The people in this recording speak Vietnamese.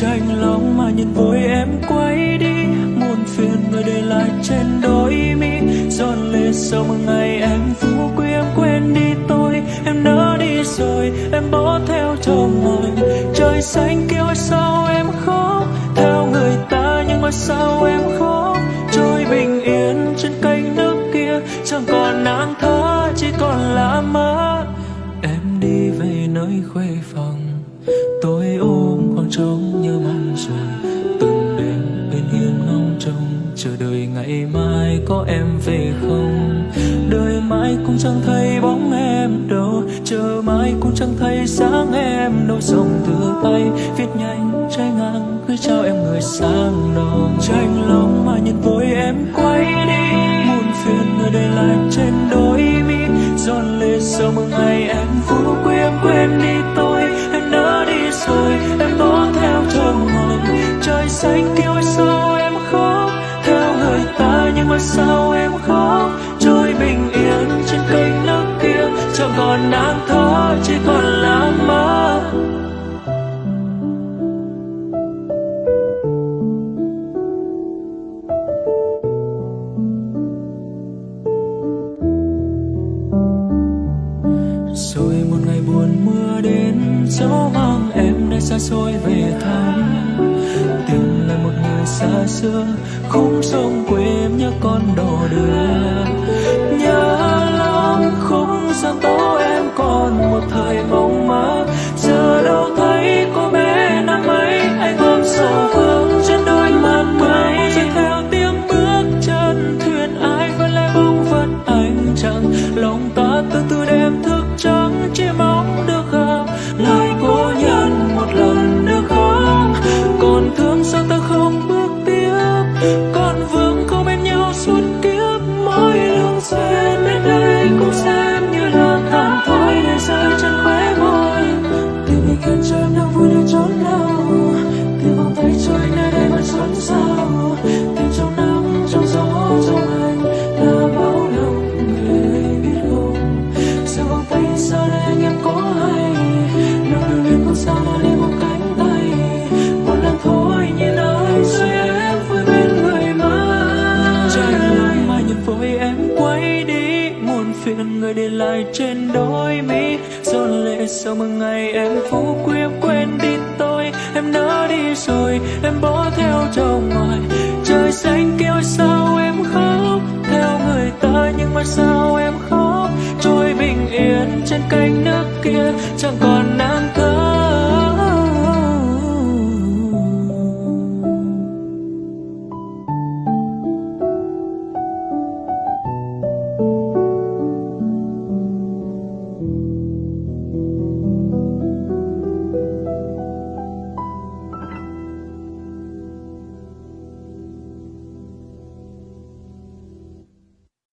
tranh lòng mà nhìn vội em quay đi. Muôn phiền người để lại trên đôi mi. Giòn lệ sau một ngày em phú quý, em quên đi tôi. Em nỡ đi rồi, em bỏ theo chồng mỏi trời xanh kêu sao em khóc. Theo người ta nhưng mà sao em khóc? Trôi bình yên trên kênh nước kia. Chẳng còn nắng thơ chỉ còn là mơ em đi về nơi khuê phòng. Ngày mai có em về không? Đời mãi cũng chẳng thấy bóng em đâu. Chờ mãi cũng chẳng thấy sáng em đâu. Dòng từ tay viết nhanh, trái ngang gửi trao em người sang đầu tranh lòng mà nhìn vội em quay đi, muôn phiền người để lại trên đôi mi. Giòn lệ sau một ngày em phú quê em quên đi. Sao em khóc, trôi bình yên trên kênh nước kia, chẳng còn nắng thó chỉ còn là mơ. Rồi một ngày buồn mưa đến, gió mang em nơi xa xôi về thăm xa xưa khung sông quê em nhớ con đò đưa. Giờ sao để anh em có hay? Nỗi lưu luyến không sao mà đi một cánh tay? Một lần thôi, nhìn ơi rồi em vui bên người mới tranh lòng mai nhìn vội em quay đi. Muôn phiền người để lại trên đôi mi. Giòn lệ sau một ngày em phú quý em quên đi tôi. Em nỡ đi rồi, em bỏ theo chồng ngoài chẳng còn